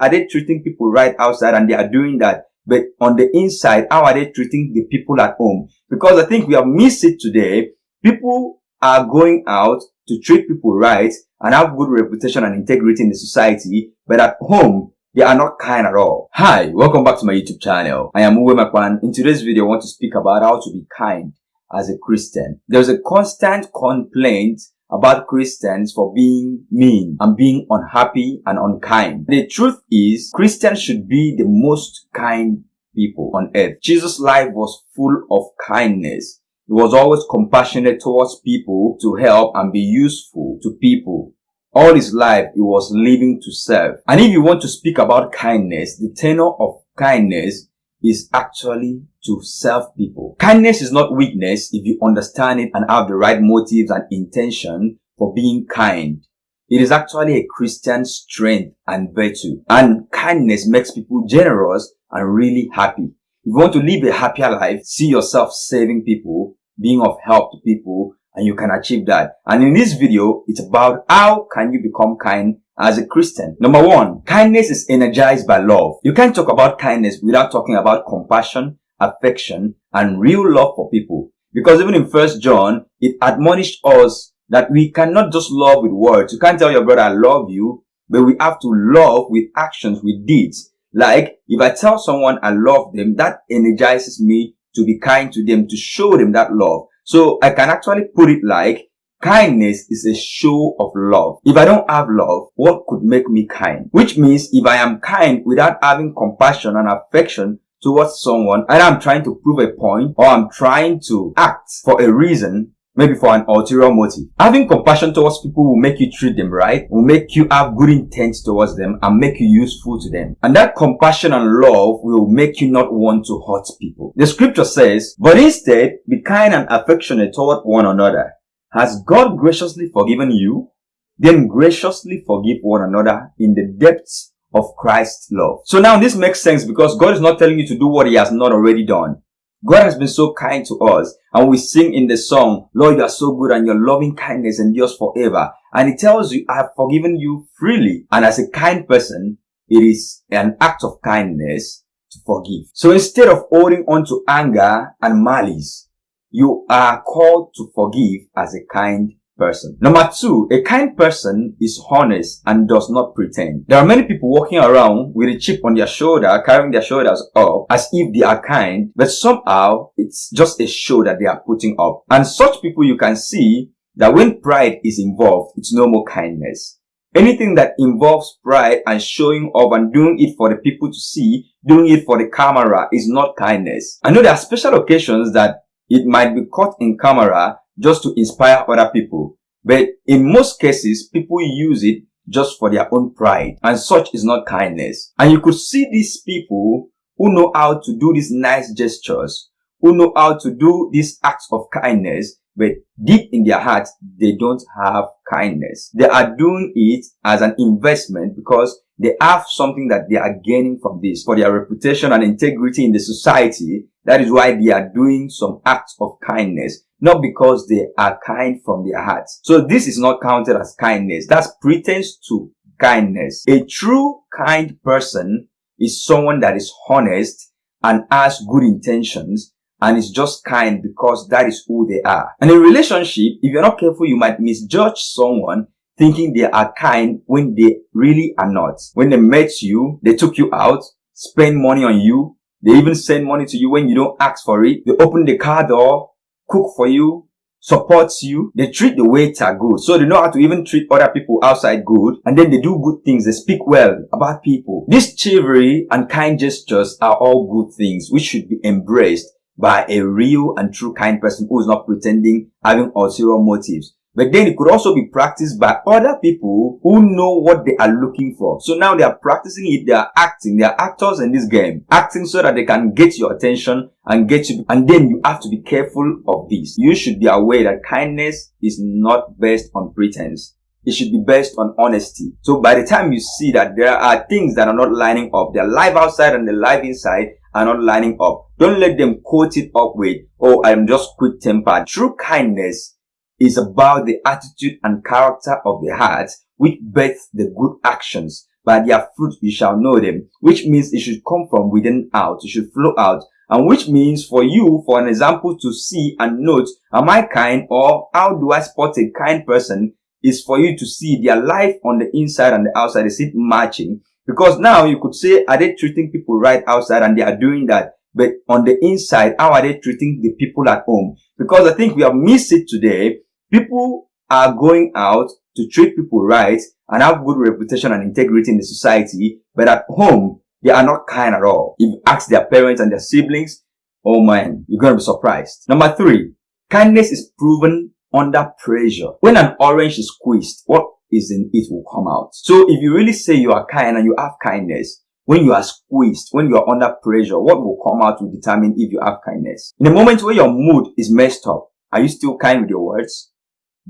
are they treating people right outside and they are doing that? But on the inside, how are they treating the people at home? Because I think we have missed it today. People are going out to treat people right and have good reputation and integrity in the society, but at home, they are not kind at all. Hi, welcome back to my YouTube channel. I am Uwe Makwan. In today's video, I want to speak about how to be kind as a Christian. There's a constant complaint about Christians for being mean and being unhappy and unkind. The truth is, Christians should be the most kind people on earth. Jesus' life was full of kindness. He was always compassionate towards people to help and be useful to people. All his life, he was living to serve. And if you want to speak about kindness, the tenor of kindness is actually to serve people. Kindness is not weakness if you understand it and have the right motives and intention for being kind. It is actually a Christian strength and virtue. And kindness makes people generous and really happy. If you want to live a happier life, see yourself saving people, being of help to people, and you can achieve that. And in this video, it's about how can you become kind as a Christian. Number one, kindness is energized by love. You can't talk about kindness without talking about compassion, affection, and real love for people. Because even in First John, it admonished us that we cannot just love with words. You can't tell your brother, I love you, but we have to love with actions, with deeds. Like, if I tell someone I love them, that energizes me to be kind to them, to show them that love. So I can actually put it like, Kindness is a show of love. If I don't have love, what could make me kind? Which means if I am kind without having compassion and affection towards someone and I'm trying to prove a point or I'm trying to act for a reason, maybe for an ulterior motive. Having compassion towards people will make you treat them right, will make you have good intent towards them and make you useful to them. And that compassion and love will make you not want to hurt people. The scripture says, but instead be kind and affectionate toward one another has God graciously forgiven you? Then graciously forgive one another in the depths of Christ's love. So now this makes sense because God is not telling you to do what he has not already done. God has been so kind to us and we sing in the song, Lord, you are so good and your loving kindness endures forever. And he tells you, I have forgiven you freely. And as a kind person, it is an act of kindness to forgive. So instead of holding on to anger and malice, you are called to forgive as a kind person. Number two, a kind person is honest and does not pretend. There are many people walking around with a chip on their shoulder, carrying their shoulders up as if they are kind, but somehow it's just a show that they are putting up. And such people you can see that when pride is involved, it's no more kindness. Anything that involves pride and showing off and doing it for the people to see, doing it for the camera is not kindness. I know there are special occasions that it might be caught in camera just to inspire other people. But in most cases, people use it just for their own pride. And such is not kindness. And you could see these people who know how to do these nice gestures, who know how to do these acts of kindness, but deep in their hearts, they don't have kindness. They are doing it as an investment because they have something that they are gaining from this for their reputation and integrity in the society. That is why they are doing some acts of kindness, not because they are kind from their hearts. So this is not counted as kindness. That's pretense to kindness. A true kind person is someone that is honest and has good intentions and is just kind because that is who they are. And in relationship, if you're not careful, you might misjudge someone thinking they are kind when they really are not. When they met you, they took you out, spend money on you, they even send money to you when you don't ask for it. They open the car door, cook for you, supports you. They treat the waiter good. So they know how to even treat other people outside good. And then they do good things. They speak well about people. This chivalry and kind gestures are all good things which should be embraced by a real and true kind person who is not pretending having ulterior motives. But then it could also be practiced by other people who know what they are looking for. So now they are practicing it, they are acting, they are actors in this game. Acting so that they can get your attention and get you. And then you have to be careful of this. You should be aware that kindness is not based on pretense. It should be based on honesty. So by the time you see that there are things that are not lining up, they're live outside and they're live inside, are not lining up. Don't let them quote it up with, oh, I'm just quick tempered. True kindness is about the attitude and character of the heart which births the good actions. by their fruit you shall know them, which means it should come from within out. It should flow out. And which means for you, for an example to see and note, am I kind or how do I spot a kind person is for you to see their life on the inside and the outside. Is it matching? Because now you could say, are they treating people right outside and they are doing that? But on the inside, how are they treating the people at home? Because I think we have missed it today. People are going out to treat people right and have good reputation and integrity in the society, but at home, they are not kind at all. If you ask their parents and their siblings, oh man, you're going to be surprised. Number three, kindness is proven under pressure. When an orange is squeezed, what is in it will come out. So if you really say you are kind and you have kindness, when you are squeezed, when you are under pressure, what will come out will determine if you have kindness. In the moment where your mood is messed up, are you still kind with your words?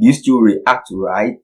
You still react right?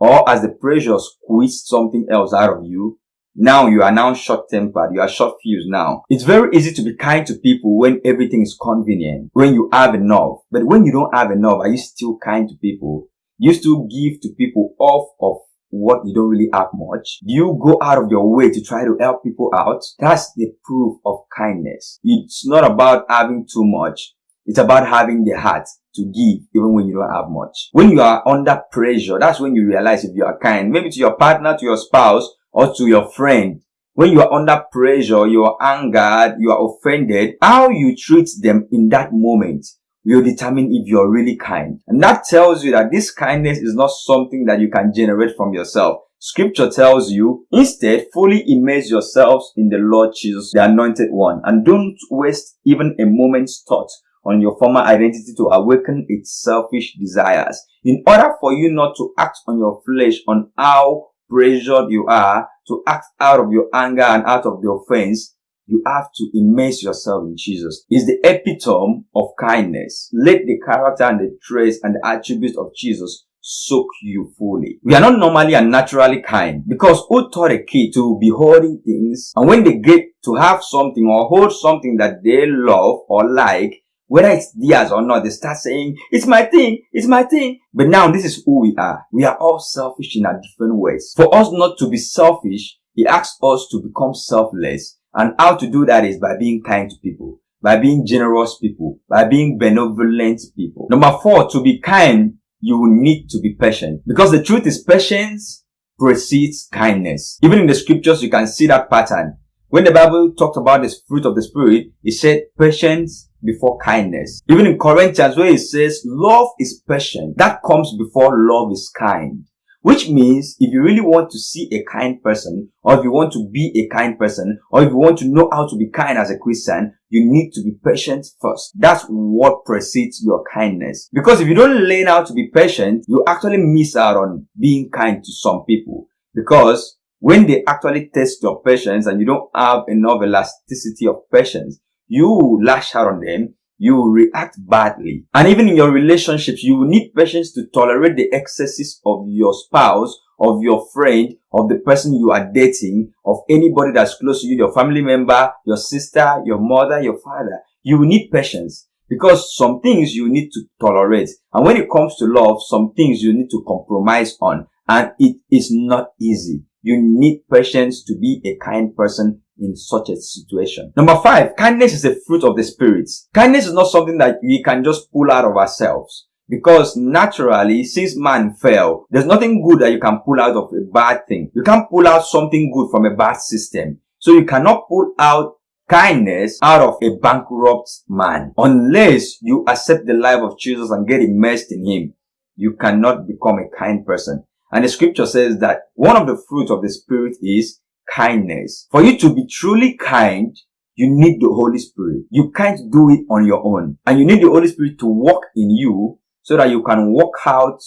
Or as the pressure squeezed something else out of you, now you are now short-tempered, you are short-fused now. It's very easy to be kind to people when everything is convenient, when you have enough. But when you don't have enough, are you still kind to people? You still give to people off of what you don't really have much? Do you go out of your way to try to help people out? That's the proof of kindness. It's not about having too much. It's about having the heart to give even when you don't have much. When you are under pressure, that's when you realize if you are kind. Maybe to your partner, to your spouse, or to your friend. When you are under pressure, you are angered, you are offended, how you treat them in that moment will determine if you're really kind. And that tells you that this kindness is not something that you can generate from yourself. Scripture tells you, instead, fully immerse yourselves in the Lord Jesus, the anointed one, and don't waste even a moment's thought on your former identity to awaken its selfish desires. In order for you not to act on your flesh on how pressured you are to act out of your anger and out of the offense, you have to immerse yourself in Jesus. Is the epitome of kindness. Let the character and the traits and the attributes of Jesus soak you fully. We are not normally and naturally kind because who taught a kid to be holding things and when they get to have something or hold something that they love or like, whether it's theirs or not, they start saying, it's my thing, it's my thing. But now this is who we are. We are all selfish in our different ways. For us not to be selfish, he asks us to become selfless. And how to do that is by being kind to people, by being generous people, by being benevolent people. Number four, to be kind, you need to be patient. Because the truth is patience precedes kindness. Even in the scriptures, you can see that pattern. When the Bible talked about this fruit of the Spirit, it said patience, before kindness. Even in Corinthians where it says love is patient, that comes before love is kind. Which means if you really want to see a kind person, or if you want to be a kind person, or if you want to know how to be kind as a Christian, you need to be patient first. That's what precedes your kindness. Because if you don't learn how to be patient, you actually miss out on being kind to some people. Because when they actually test your patience and you don't have enough elasticity of patience, you lash out on them, you react badly. And even in your relationships, you need patience to tolerate the excesses of your spouse, of your friend, of the person you are dating, of anybody that's close to you, your family member, your sister, your mother, your father. You need patience because some things you need to tolerate. And when it comes to love, some things you need to compromise on. And it is not easy. You need patience to be a kind person in such a situation. Number five, kindness is a fruit of the spirit. Kindness is not something that we can just pull out of ourselves. Because naturally, since man fell, there's nothing good that you can pull out of a bad thing. You can't pull out something good from a bad system. So you cannot pull out kindness out of a bankrupt man. Unless you accept the life of Jesus and get immersed in him, you cannot become a kind person. And the scripture says that one of the fruits of the spirit is kindness. For you to be truly kind, you need the Holy Spirit. You can't do it on your own. And you need the Holy Spirit to work in you so that you can work out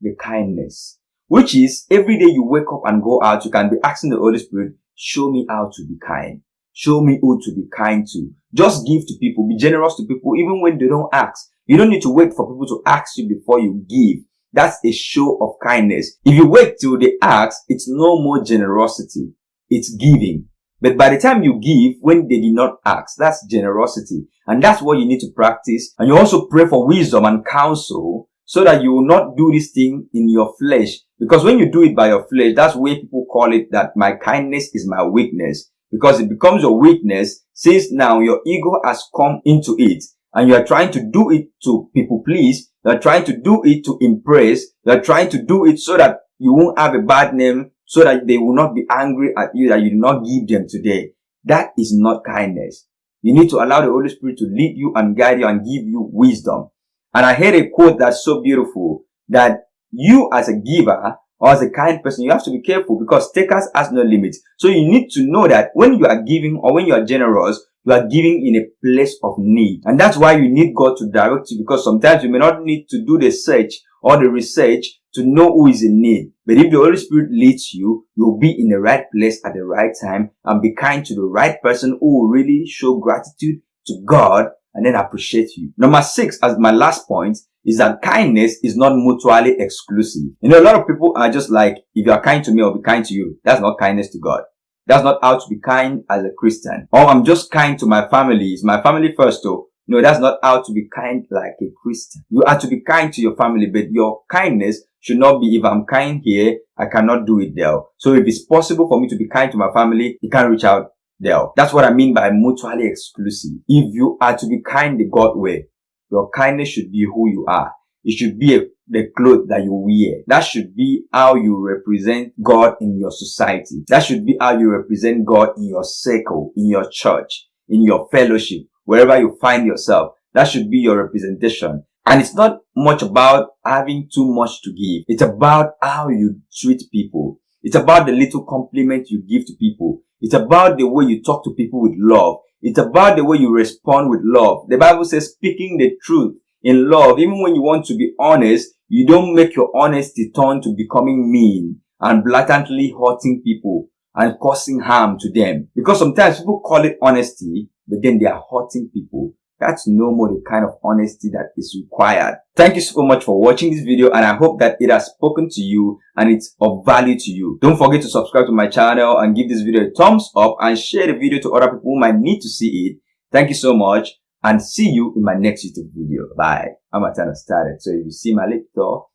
the kindness. Which is every day you wake up and go out, you can be asking the Holy Spirit, show me how to be kind. Show me who to be kind to. Just give to people. Be generous to people even when they don't ask. You don't need to wait for people to ask you before you give. That's a show of kindness. If you wait till they ask, it's no more generosity it's giving. But by the time you give, when they did not ask, that's generosity. And that's what you need to practice. And you also pray for wisdom and counsel so that you will not do this thing in your flesh. Because when you do it by your flesh, that's where people call it that my kindness is my weakness. Because it becomes your weakness since now your ego has come into it and you are trying to do it to people please. You are trying to do it to impress. You are trying to do it so that you won't have a bad name so that they will not be angry at you that you did not give them today. That is not kindness. You need to allow the Holy Spirit to lead you and guide you and give you wisdom. And I heard a quote that's so beautiful that you as a giver or as a kind person, you have to be careful because takers has no limits. So you need to know that when you are giving or when you are generous, you are giving in a place of need. And that's why you need God to direct you because sometimes you may not need to do the search or the research to know who is in need. But if the Holy Spirit leads you, you'll be in the right place at the right time and be kind to the right person who will really show gratitude to God and then appreciate you. Number six, as my last point, is that kindness is not mutually exclusive. You know, a lot of people are just like, if you are kind to me, I'll be kind to you. That's not kindness to God. That's not how to be kind as a Christian. Or I'm just kind to my family. It's my family first though. No, that's not how to be kind like a Christian. You are to be kind to your family, but your kindness should not be if I'm kind here, I cannot do it there. So if it's possible for me to be kind to my family, you can't reach out there. That's what I mean by mutually exclusive. If you are to be kind the God way, your kindness should be who you are. It should be a, the clothes that you wear. That should be how you represent God in your society. That should be how you represent God in your circle, in your church, in your fellowship, wherever you find yourself. That should be your representation. And it's not much about having too much to give. It's about how you treat people. It's about the little compliment you give to people. It's about the way you talk to people with love. It's about the way you respond with love. The Bible says speaking the truth in love, even when you want to be honest, you don't make your honesty turn to becoming mean and blatantly hurting people and causing harm to them. Because sometimes people call it honesty, but then they are hurting people. That's no more the kind of honesty that is required. Thank you so much for watching this video and I hope that it has spoken to you and it's of value to you. Don't forget to subscribe to my channel and give this video a thumbs up and share the video to other people who might need to see it. Thank you so much and see you in my next YouTube video. Bye. I'm at time started. So if you see my lip though,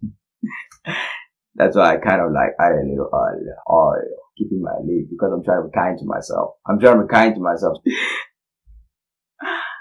that's why I kind of like add a little oil, oil, keeping my lip because I'm trying to be kind to myself. I'm trying to be kind to myself.